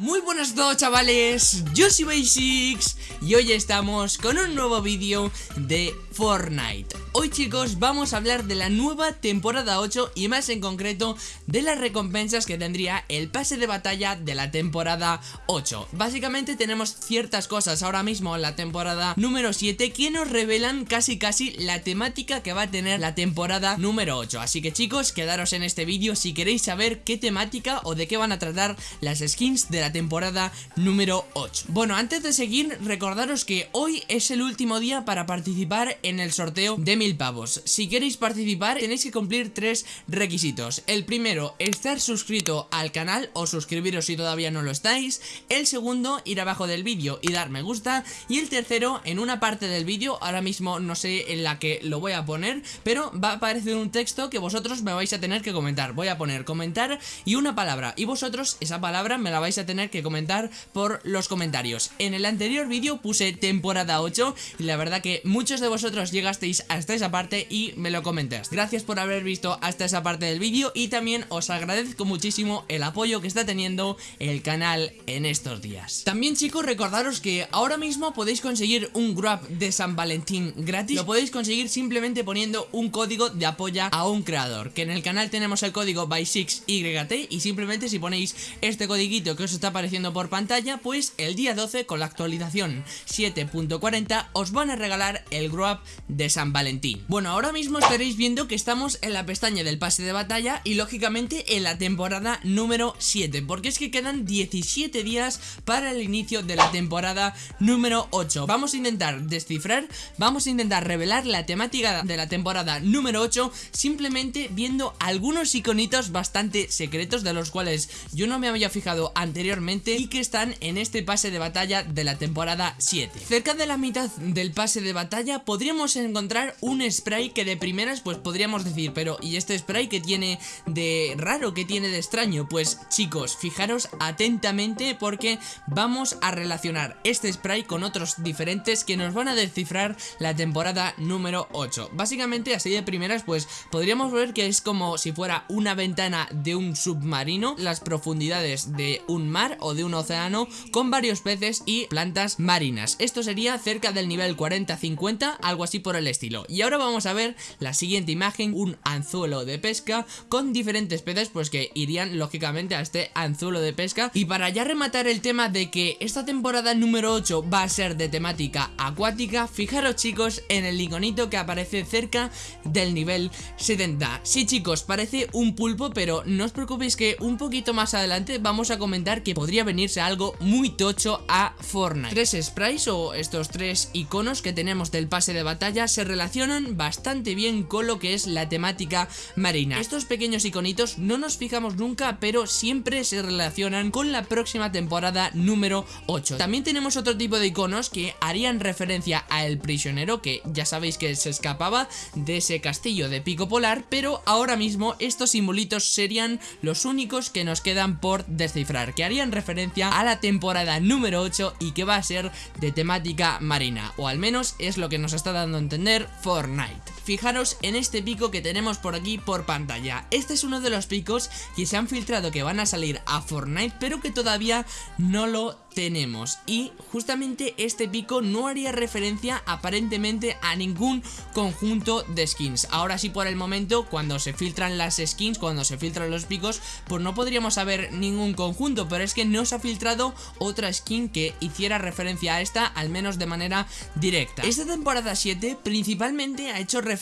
Muy buenas a todos chavales, yo soy Basics y hoy estamos con un nuevo vídeo de Fortnite. Hoy chicos vamos a hablar de la nueva temporada 8 y más en concreto de las recompensas que tendría el pase de batalla de la temporada 8 Básicamente tenemos ciertas cosas ahora mismo en la temporada número 7 que nos revelan casi casi la temática que va a tener la temporada número 8 Así que chicos quedaros en este vídeo si queréis saber qué temática o de qué van a tratar las skins de la temporada número 8 Bueno, antes de seguir, recordaros que hoy es el último día para participar en el sorteo de mil pavos. Si queréis participar, tenéis que cumplir tres requisitos. El primero, estar suscrito al canal o suscribiros si todavía no lo estáis. El segundo, ir abajo del vídeo y dar me gusta. Y el tercero, en una parte del vídeo, ahora mismo no sé en la que lo voy a poner Pero va a aparecer un texto que vosotros me vais a tener que comentar. Voy a poner comentar y una palabra. Y vosotros esa palabra me la vais a tener que comentar por los comentarios. En el anterior vídeo puse temporada 8 y la verdad que muchos de vosotros llegasteis hasta esa parte y me lo comentaste Gracias por haber visto hasta esa parte del vídeo y también os agradezco muchísimo el apoyo que está teniendo el canal en estos días. También chicos recordaros que ahora mismo podéis conseguir un grab de San Valentín gratis. Lo podéis conseguir simplemente poniendo un código de apoya a un creador Que en el canal tenemos el código by6YT y simplemente si ponéis este codiguito que os está apareciendo por pantalla, pues el día 12 con la actualización 7.40 os van a regalar el Grow Up de San Valentín. Bueno, ahora mismo estaréis viendo que estamos en la pestaña del pase de batalla y lógicamente en la temporada número 7, porque es que quedan 17 días para el inicio de la temporada número 8. Vamos a intentar descifrar, vamos a intentar revelar la temática de la temporada número 8 simplemente viendo algunos iconitos bastante secretos de los cuales yo no me había fijado anteriormente y que están en este pase de batalla de la temporada 7. Cerca de la mitad del pase de batalla podríamos encontrar un spray que de primeras pues podríamos decir, pero ¿y este spray que tiene de raro, que tiene de extraño? Pues chicos, fijaros atentamente porque vamos a relacionar este spray con otros diferentes que nos van a descifrar la temporada número 8. Básicamente así de primeras pues podríamos ver que es como si fuera una ventana de un submarino, las profundidades de un mar o de un océano con varios peces y plantas marinas. Esto sería cerca del nivel 40-50, algo así por el estilo. Y ahora vamos a ver la siguiente imagen, un anzuelo de pesca con diferentes peces pues que irían lógicamente a este anzuelo de pesca. Y para ya rematar el tema de que esta temporada número 8 va a ser de temática acuática, fijaros chicos en el iconito que aparece cerca del nivel 70. Sí chicos, parece un pulpo pero no os preocupéis que un poquito más adelante vamos a comentar que podría venirse algo muy tocho a Fortnite. Tres sprites o estos tres iconos que tenemos del pase de batalla se relacionan bastante bien con lo que es la temática marina. Estos pequeños iconitos no nos fijamos nunca, pero siempre se relacionan con la próxima temporada número 8. También tenemos otro tipo de iconos que harían referencia a el prisionero que ya sabéis que se escapaba de ese castillo de pico polar, pero ahora mismo estos simbolitos serían los únicos que nos quedan por descifrar, que harían referencia a la temporada número 8 y que va a ser de temática marina, o al menos es lo que nos está dando a entender Fortnite. Fijaros en este pico que tenemos por aquí por pantalla, este es uno de los picos que se han filtrado que van a salir a Fortnite pero que todavía no lo tenemos. Y justamente este pico no haría referencia aparentemente a ningún conjunto de skins. Ahora sí por el momento cuando se filtran las skins cuando se filtran los picos pues no podríamos saber ningún conjunto pero es que no se ha filtrado otra skin que hiciera referencia a esta al menos de manera directa. Esta temporada 7 principalmente ha hecho referencia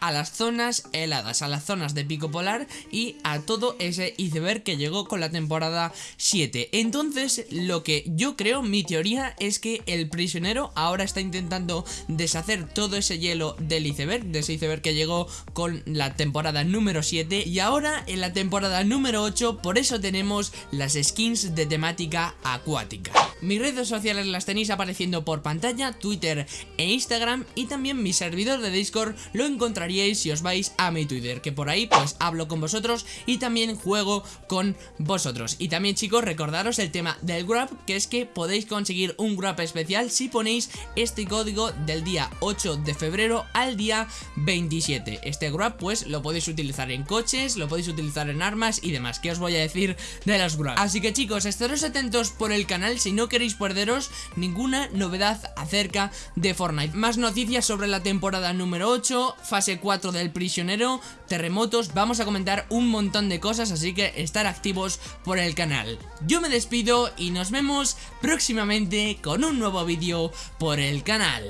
a las zonas heladas a las zonas de pico polar y a todo ese iceberg que llegó con la temporada 7 entonces lo que yo creo, mi teoría es que el prisionero ahora está intentando deshacer todo ese hielo del iceberg, de ese iceberg que llegó con la temporada número 7 y ahora en la temporada número 8 por eso tenemos las skins de temática acuática. Mis redes sociales las tenéis apareciendo por pantalla, Twitter e Instagram y también mi servidor de Discord lo encontraríais si os vais a mi Twitter, que por ahí pues hablo con vosotros y también juego con vosotros. Y también chicos, recordaros el tema del Grab, que es que podéis conseguir un Grab especial si ponéis este código del día 8 de febrero al día 27. Este Grab pues lo podéis utilizar en coches, lo podéis utilizar en armas y demás. ¿Qué os voy a decir de los Grab? Así que chicos, estaros atentos por el canal si no queréis perderos ninguna novedad acerca de Fortnite. Más noticias sobre la temporada número 8, fase 4 del prisionero, terremotos, vamos a comentar un montón de cosas, así que estar activos por el canal. Yo me despido y nos vemos próximamente con un nuevo vídeo por el canal.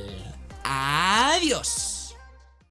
Adiós.